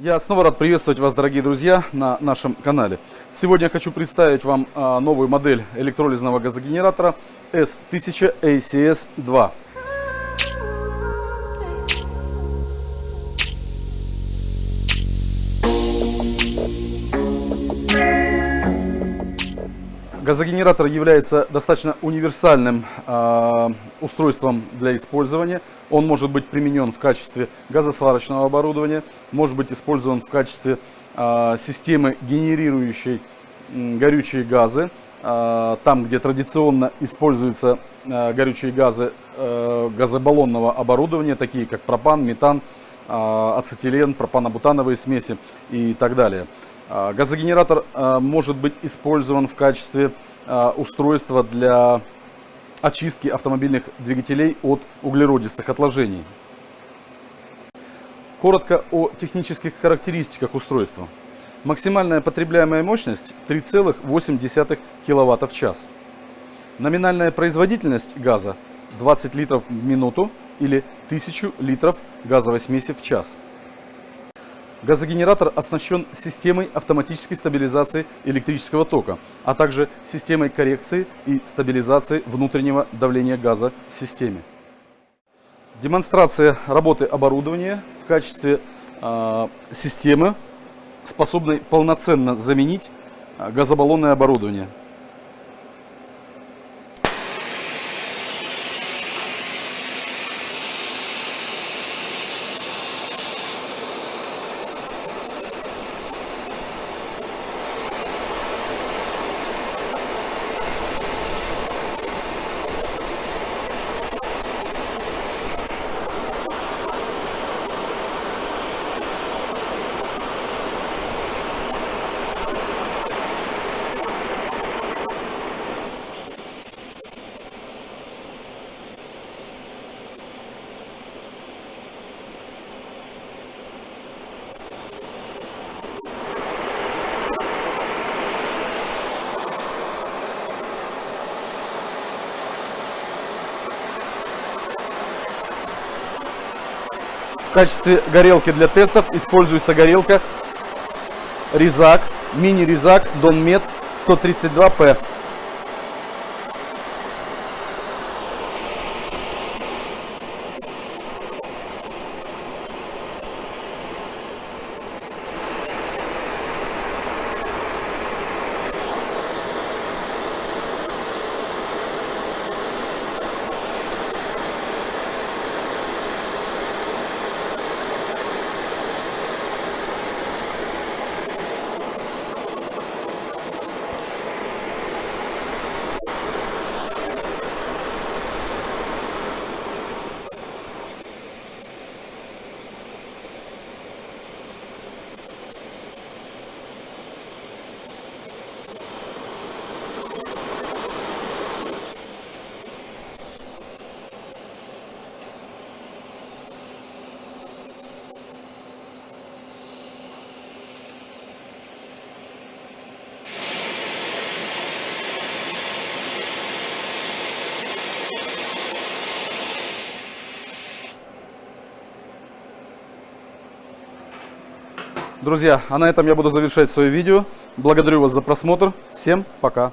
Я снова рад приветствовать вас, дорогие друзья, на нашем канале. Сегодня я хочу представить вам а, новую модель электролизного газогенератора S1000 ACS-2. Газогенератор является достаточно универсальным э, устройством для использования. Он может быть применен в качестве газосварочного оборудования, может быть использован в качестве э, системы, генерирующей э, горючие газы. Э, там, где традиционно используются э, горючие газы э, газобаллонного оборудования, такие как пропан, метан, э, ацетилен, пропанобутановые смеси и так далее. Газогенератор может быть использован в качестве устройства для очистки автомобильных двигателей от углеродистых отложений. Коротко о технических характеристиках устройства. Максимальная потребляемая мощность 3,8 кВт в час. Номинальная производительность газа 20 литров в минуту или 1000 литров газовой смеси в час. Газогенератор оснащен системой автоматической стабилизации электрического тока, а также системой коррекции и стабилизации внутреннего давления газа в системе. Демонстрация работы оборудования в качестве э, системы, способной полноценно заменить газобаллонное оборудование. В качестве горелки для тестов используется горелка Резак, мини-резак Донмет 132P. Друзья, а на этом я буду завершать свое видео. Благодарю вас за просмотр. Всем пока.